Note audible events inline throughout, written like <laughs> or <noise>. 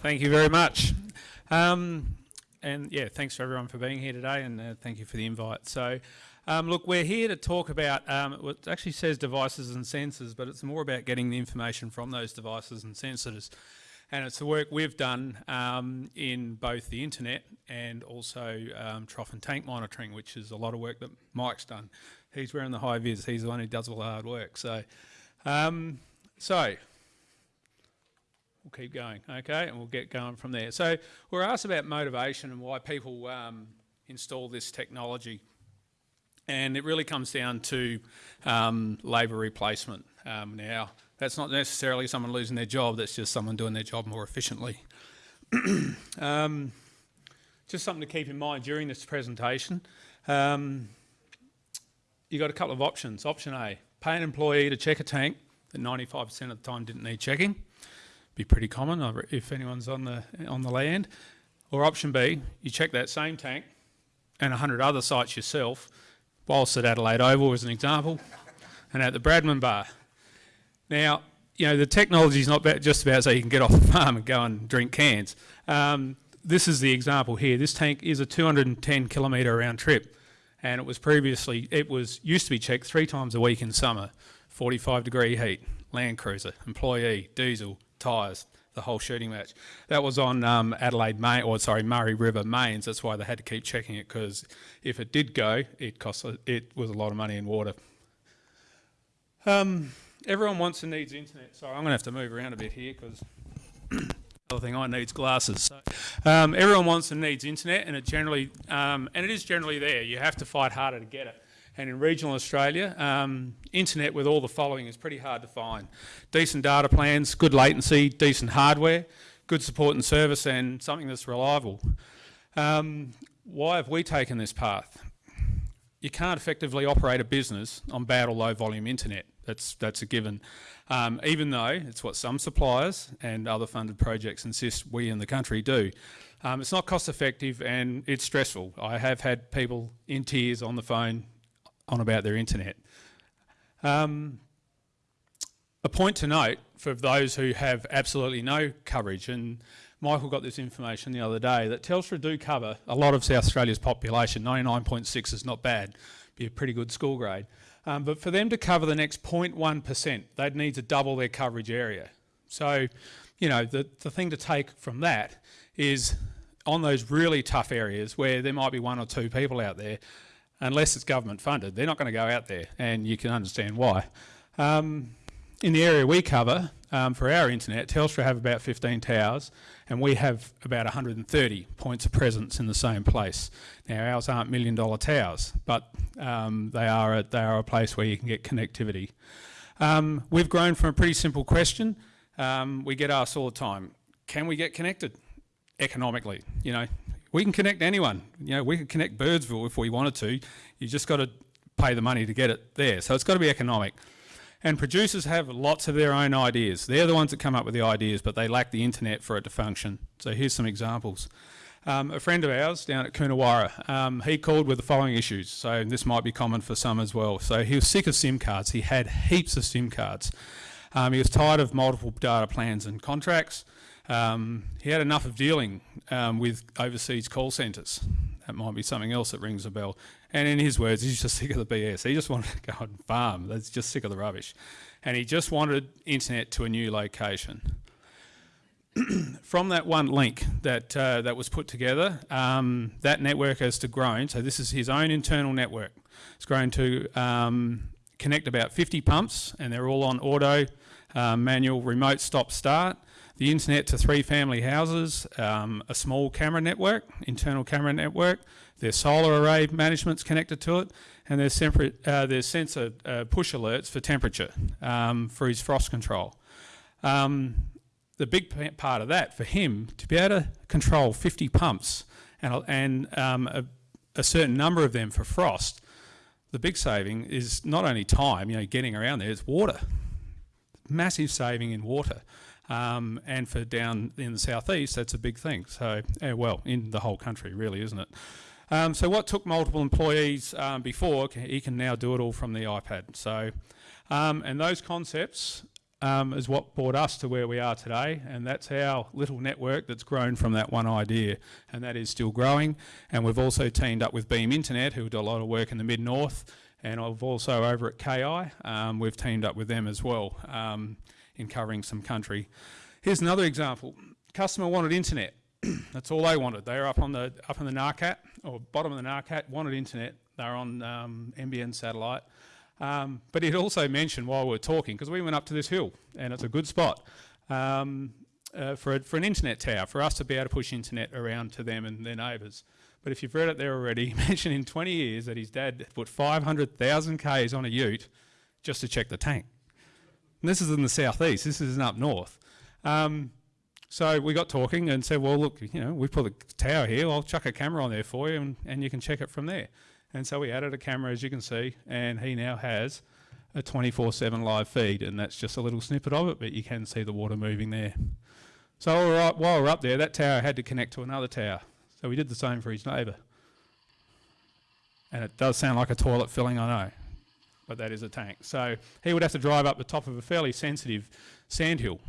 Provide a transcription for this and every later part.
Thank you very much. Um, and yeah, thanks for everyone for being here today and uh, thank you for the invite. So, um, look, we're here to talk about, um, it actually says devices and sensors, but it's more about getting the information from those devices and sensors. And it's the work we've done um, in both the internet and also um, trough and tank monitoring, which is a lot of work that Mike's done. He's wearing the high vis, he's the one who does all the hard work. So, um, so we'll keep going, okay, and we'll get going from there. So we're asked about motivation and why people um, install this technology. And it really comes down to um, labour replacement. Um, now, that's not necessarily someone losing their job, that's just someone doing their job more efficiently. <clears throat> Um, just something to keep in mind during this presentation. Um, you've got a couple of options. Option A, pay an employee to check a tank that 95% of the time didn't need checking be pretty common if anyone's on the on the land. Or option B, you check that same tank and 100 other sites yourself, whilst at Adelaide Oval as an example, and at the Bradman Bar. Now, you know, the technology is not just about so you can get off the <laughs> farm and go and drink cans. Um, this is the example here. This tank is a 210 kilometre round trip, and it was previously, it was used to be checked three times a week in summer, 45 degree heat, Land Cruiser, employee, diesel, tyres, the whole shooting match. That was on um, Adelaide Main, or sorry, Murray River mains. That's why they had to keep checking it because if it did go, it cost it was a lot of money in water. Um, everyone wants and needs internet. Sorry, I'm going to have to move around a bit here because <coughs> other thing I needs glasses. So, um, everyone wants and needs internet, and it generally um, and it is generally there. You have to fight harder to get it and in regional Australia, um, internet with all the following is pretty hard to find. Decent data plans, good latency, decent hardware, good support and service, and something that's reliable. Um, why have we taken this path? You can't effectively operate a business on bad or low volume internet. That's, that's a given. Um, even though it's what some suppliers and other funded projects insist we in the country do. Um, it's not cost effective and it's stressful. I have had people in tears on the phone on about their internet. Um, a point to note for those who have absolutely no coverage, and Michael got this information the other day, that Telstra do cover a lot of South Australia's population. 99.6 is not bad, be a pretty good school grade. Um, but for them to cover the next 0.1%, they'd need to double their coverage area. So, you know, the, the thing to take from that is on those really tough areas where there might be one or two people out there, unless it's government funded. They're not going to go out there, and you can understand why. Um, in the area we cover, um, for our internet, Telstra have about 15 towers, and we have about 130 points of presence in the same place. Now, ours aren't million dollar towers, but um, they, are a, they are a place where you can get connectivity. Um, we've grown from a pretty simple question. Um, we get asked all the time, can we get connected economically? You know, we can connect anyone. You know, we could connect Birdsville if we wanted to. You just got to pay the money to get it there. So it's got to be economic. And producers have lots of their own ideas. They're the ones that come up with the ideas, but they lack the internet for it to function. So here's some examples. Um, a friend of ours down at Coonawarra, um, he called with the following issues. So this might be common for some as well. So he was sick of SIM cards. He had heaps of SIM cards. Um, he was tired of multiple data plans and contracts. Um, he had enough of dealing um, with overseas call centres. That might be something else that rings a bell. And in his words, he's just sick of the BS. He just wanted to go and farm. He's just sick of the rubbish. And he just wanted internet to a new location. <clears throat> From that one link that, uh, that was put together, um, that network has to grown. So this is his own internal network. It's grown to um, connect about 50 pumps, and they're all on auto, uh, manual, remote stop start the internet to three family houses, um, a small camera network, internal camera network, their solar array management's connected to it, and their, uh, there's sensor uh, push alerts for temperature um, for his frost control. Um, the big part of that for him, to be able to control 50 pumps and, and um, a, a certain number of them for frost, the big saving is not only time, you know, getting around there, it's water. Massive saving in water. Um, and for down in the southeast, that's a big thing. So, well, in the whole country, really, isn't it? Um, so what took multiple employees um, before, he can now do it all from the iPad. So, um, and those concepts um, is what brought us to where we are today, and that's our little network that's grown from that one idea, and that is still growing. And we've also teamed up with Beam Internet, who do a lot of work in the mid north, and I've also over at KI, um, we've teamed up with them as well um, in covering some country. Here's another example. Customer wanted internet. <clears throat> that's all they wanted. They were up on the up on the NARCAT or bottom of the NARCAT, wanted internet. They're on um, NBN satellite. Um, but it also mentioned while we were talking, because we went up to this hill and it's a good spot um, uh, for, a, for an internet tower, for us to be able to push internet around to them and their neighbours. But if you've read it there already, <laughs> he mentioned in 20 years that his dad put 500,000 Ks on a ute just to check the tank. And this is in the southeast, this isn't up north. Um, so we got talking and said, well, look, you know, we put a tower here, I'll chuck a camera on there for you and, and you can check it from there. And so we added a camera, as you can see, and he now has a 24-7 live feed, and that's just a little snippet of it, but you can see the water moving there. So while we're up there, that tower had to connect to another tower. So we did the same for his neighbour. And it does sound like a toilet filling, I know, but that is a tank. So he would have to drive up the top of a fairly sensitive sandhill,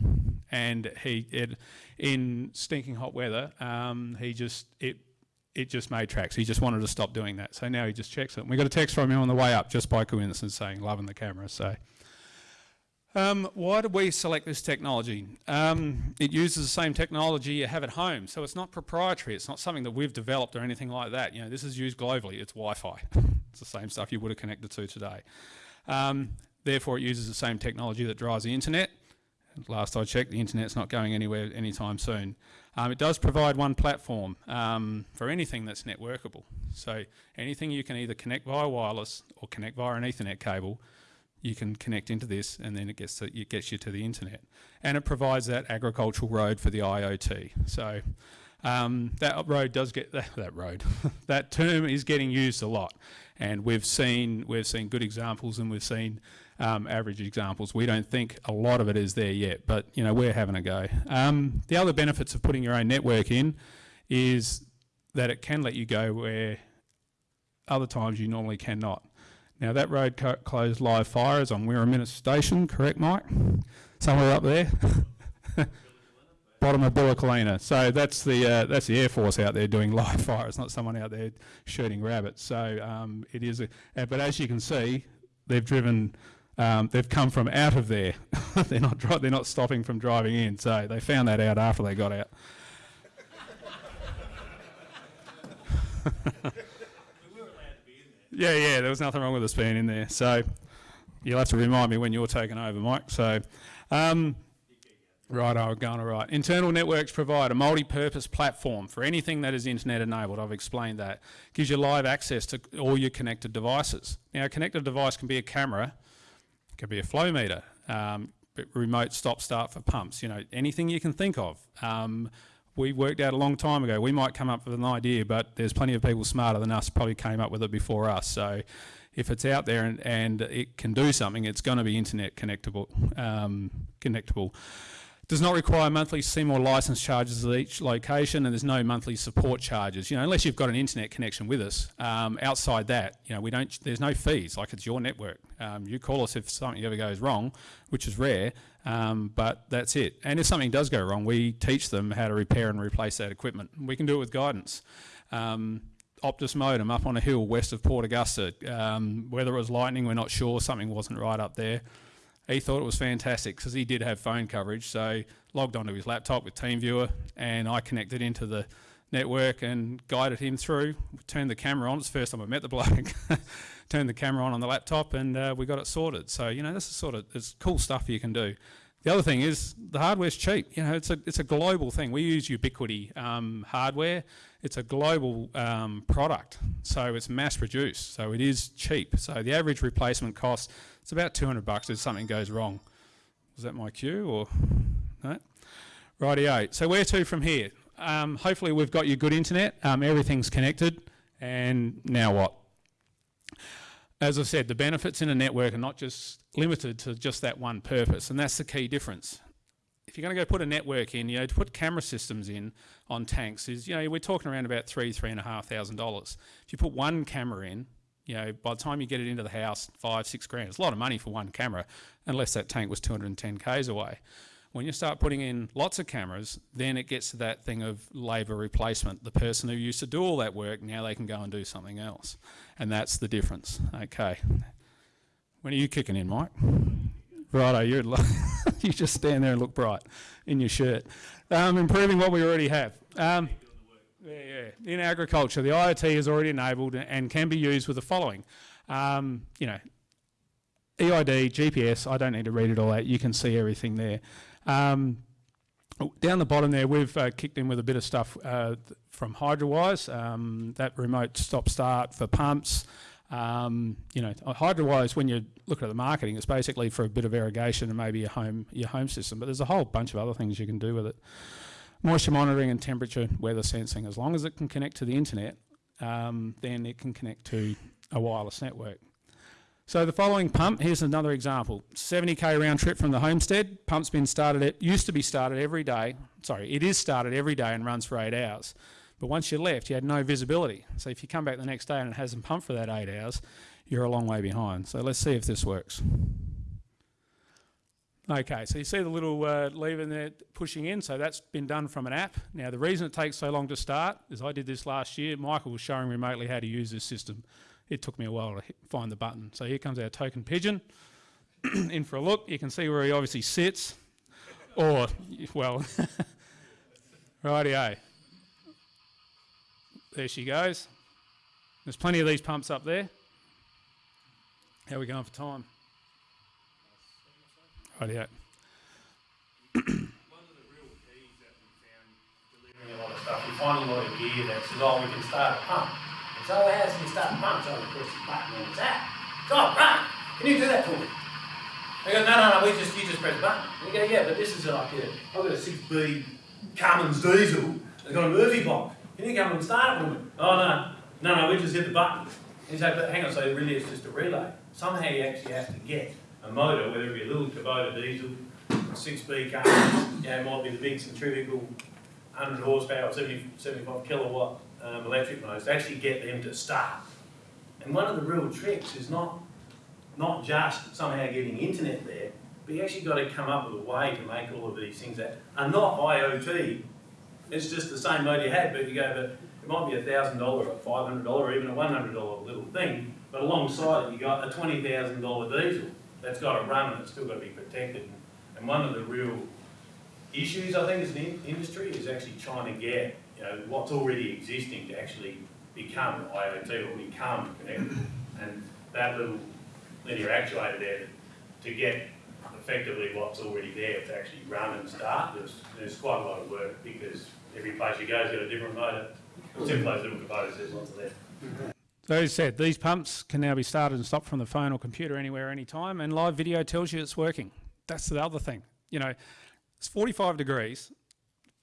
and he, it, in stinking hot weather, um, he just, it it just made tracks. He just wanted to stop doing that. So now he just checks it. And we got a text from him on the way up just by coincidence saying, loving the camera. So um, why did we select this technology? Um, it uses the same technology you have at home. So it's not proprietary. It's not something that we've developed or anything like that. You know, this is used globally. It's Wi-Fi. <laughs> it's the same stuff you would have connected to today. Um, therefore, it uses the same technology that drives the internet. Last I checked, the internet's not going anywhere anytime soon. Um, it does provide one platform um, for anything that's networkable. So anything you can either connect via wireless or connect via an Ethernet cable, you can connect into this and then it gets, to, it gets you to the internet. And it provides that agricultural road for the IoT. So um, that road does get, that, <laughs> that road, <laughs> that term is getting used a lot. And we've seen, we've seen good examples and we've seen um, average examples. We don't think a lot of it is there yet, but you know we're having a go. Um, the other benefits of putting your own network in is that it can let you go where other times you normally cannot. Now that road closed live fire is on Wirraminette Station, correct Mike? Somewhere up there. <laughs> Bottom of Bullecolina. So that's the uh, that's the Air Force out there doing <laughs> live fire. It's not someone out there shooting rabbits. So um, it is. A, uh, but as you can see, they've driven um, they've come from out of there. <laughs> they're not they're not stopping from driving in. So they found that out after they got out. Yeah, yeah, there was nothing wrong with us being in there. So you'll have to remind me when you're taking over, Mike. So. Um, Right, I'm going all right. Internal networks provide a multi-purpose platform for anything that is internet enabled. I've explained that. Gives you live access to all your connected devices. Now, a connected device can be a camera, could be a flow meter, um, remote stop start for pumps, you know, anything you can think of. Um, we worked out a long time ago. We might come up with an idea, but there's plenty of people smarter than us probably came up with it before us. So if it's out there and, and it can do something, it's going to be internet connectable. Um, connectable. Does not require monthly SIM or license charges at each location, and there's no monthly support charges. You know, unless you've got an internet connection with us. Um, outside that, you know, we don't. There's no fees. Like it's your network. Um, you call us if something ever goes wrong, which is rare. Um, but that's it. And if something does go wrong, we teach them how to repair and replace that equipment. We can do it with guidance. Um, Optus modem up on a hill west of Port Augusta. Um, whether it was lightning, we're not sure. Something wasn't right up there he thought it was fantastic because he did have phone coverage. So logged onto his laptop with TeamViewer, and I connected into the network and guided him through. Turned the camera on. It's the first time I met the bloke. <laughs> Turned the camera on on the laptop, and uh, we got it sorted. So you know, this is sort of it's cool stuff you can do. The other thing is the hardware's cheap. You know, it's a it's a global thing. We use Ubiquiti um, hardware. It's a global um, product, so it's mass produced. So it is cheap. So the average replacement cost it's about 200 bucks if something goes wrong. Was that my cue or no? Rightio. So where to from here? Um, hopefully we've got your good internet. Um, everything's connected. And now what? As I said, the benefits in a network are not just limited to just that one purpose, and that's the key difference. If you're going to go put a network in, you know, to put camera systems in on tanks is, you know, we're talking around about three, three and a half thousand dollars. If you put one camera in, You know, by the time you get it into the house, five, six grand. It's a lot of money for one camera, unless that tank was 210 k's away. When you start putting in lots of cameras, then it gets to that thing of labour replacement. The person who used to do all that work, now they can go and do something else. And that's the difference. Okay. When are you kicking in, Mike? Righto, you're <laughs> you just stand there and look bright in your shirt. Um, improving what we already have. Um, yeah, yeah. In agriculture, the IoT is already enabled and can be used with the following. Um, you know, EID, GPS, I don't need to read it all out, you can see everything there. Um, down the bottom there, we've uh, kicked in with a bit of stuff uh, from Hydrawise, um, that remote stop-start for pumps. Um, you know, Hydrawise, when you look at the marketing, it's basically for a bit of irrigation and maybe your home, your home system, but there's a whole bunch of other things you can do with it. Moisture monitoring and temperature, weather sensing, as long as it can connect to the internet, um, then it can connect to a wireless network. So the following pump, here's another example. 70k round trip from the homestead. Pump's been started, it used to be started every day. Sorry, it is started every day and runs for eight hours. But once you left, you had no visibility. So if you come back the next day and it hasn't pumped for that eight hours, you're a long way behind. So let's see if this works. Okay, so you see the little uh, lever there pushing in, so that's been done from an app. Now the reason it takes so long to start is I did this last year, Michael was showing remotely how to use this system it took me a while to hit, find the button. So here comes our token pigeon. <clears throat> in for a look, you can see where he obviously sits. Or, well, <laughs> rightio. There she goes. There's plenty of these pumps up there. How are we going for time? Rightio. One of the real keys that We're finding a lot of stuff, we find a lot of gear that says, oh, we can start a pump. So I asked him to start the pump, so I press the button and it's out. God, Brian, can you do that for me? I go, no, no, no, we just, you just press the button. And you go, yeah, but this is like a, I've got a 6B Cummins diesel, it's got a Murphy block. Can you come and start it for me? Oh, no, no, no, we just hit the button. And you say, but hang on, so really it's just a relay. Somehow you actually have to get a motor, whether it be a little Kubota diesel, 6B Cummins, you know, it might be the big centrifugal 100 horsepower, 70, 75 kilowatt um, electric motors to actually get them to start. And one of the real tricks is not, not just somehow getting internet there, but you actually got to come up with a way to make all of these things that are not IoT. It's just the same motor you had, but you go, but it might be a $1,000 or $500 or even a $100 little thing, but alongside it you got a $20,000 diesel that's got to run and it's still got to be protected. And one of the real issues, I think, as an industry is actually trying to get you know, what's already existing to actually become IoT or become connected. And that little linear actuator there to get effectively what's already there to actually run and start, there's, there's quite a lot of work because every place you go has got a different motor. Except those little Kubotas, there's lots of there. So as said, these pumps can now be started and stopped from the phone or computer anywhere, anytime, and live video tells you it's working. That's the other thing. You know, it's 45 degrees,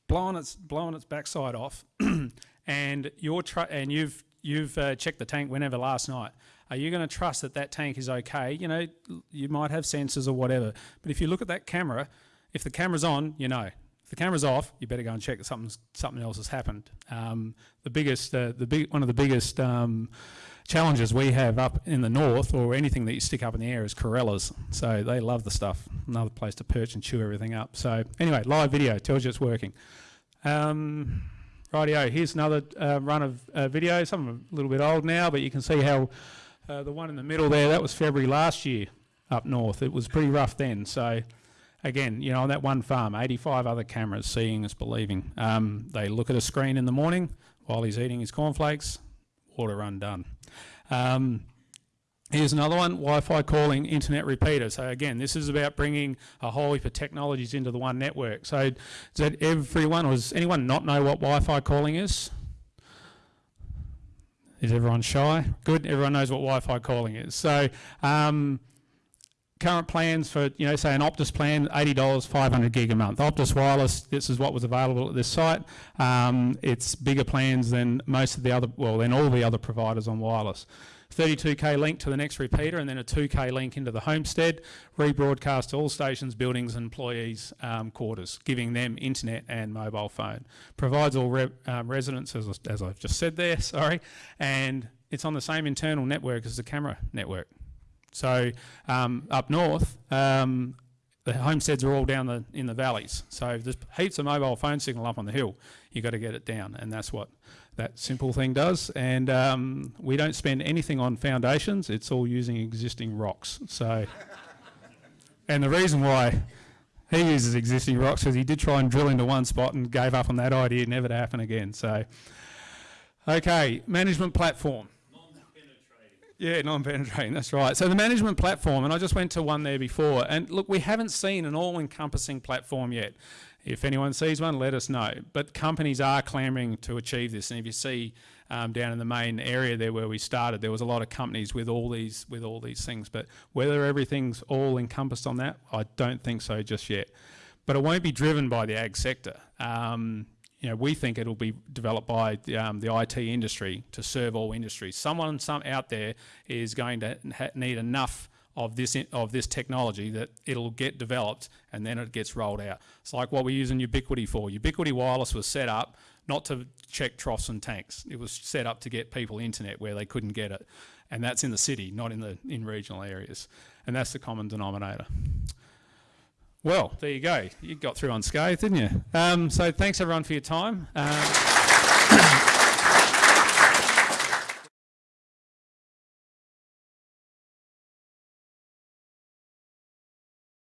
blowing its blowing its backside off, <clears throat> and you're and you've you've uh, checked the tank whenever last night. Are you going to trust that that tank is okay? You know, you might have sensors or whatever, but if you look at that camera, if the camera's on, you know. If the camera's off, you better go and check that something something else has happened. Um, the biggest, uh, the big, one of the biggest um, challenges we have up in the north, or anything that you stick up in the air, is corellas. So they love the stuff. Another place to perch and chew everything up. So anyway, live video tells you it's working. Um, rightio, here's another uh, run of uh, video. Some are a little bit old now, but you can see how uh, the one in the middle there, that was February last year up north. It was pretty rough then. So again, you know, on that one farm, 85 other cameras, seeing is believing. Um, they look at a screen in the morning while he's eating his cornflakes, water run done. Um, Here's another one, Wi-Fi calling internet repeater. So again, this is about bringing a whole heap of technologies into the one network. So does everyone, or does anyone not know what Wi-Fi calling is? Is everyone shy? Good, everyone knows what Wi-Fi calling is. So um, current plans for, you know, say an Optus plan, $80, 500 gig a month. Optus Wireless, this is what was available at this site. Um, it's bigger plans than most of the other, well, than all the other providers on wireless. 32k link to the next repeater and then a 2k link into the homestead, rebroadcast to all stations, buildings and employees' um, quarters, giving them internet and mobile phone. Provides all re um, residents, as, as, I've just said there, <laughs> sorry, and it's on the same internal network as the camera network. So um, up north, um, the homesteads are all down the in the valleys. So there's heaps of mobile phone signal up on the hill. You've got to get it down, and that's what that simple thing does. And um, we don't spend anything on foundations. It's all using existing rocks. So, and the reason why he uses existing rocks because he did try and drill into one spot and gave up on that idea, never to happen again. So, okay, management platform. Yeah, non-penetrating, that's right. So the management platform, and I just went to one there before, and look, we haven't seen an all-encompassing platform yet. If anyone sees one, let us know. But companies are clamouring to achieve this, and if you see um, down in the main area there where we started, there was a lot of companies with all these with all these things. But whether everything's all encompassed on that, I don't think so just yet. But it won't be driven by the ag sector. Um, you know, we think it'll be developed by the, um, the IT industry to serve all industries. Someone some out there is going to need enough of this of this technology that it'll get developed and then it gets rolled out. It's like what we're using Ubiquiti for. Ubiquiti Wireless was set up not to check troughs and tanks. It was set up to get people internet where they couldn't get it, and that's in the city, not in the in regional areas. And that's the common denominator. Well, there you go. You got through unscathed, didn't you? Um, so thanks everyone for your time. Um,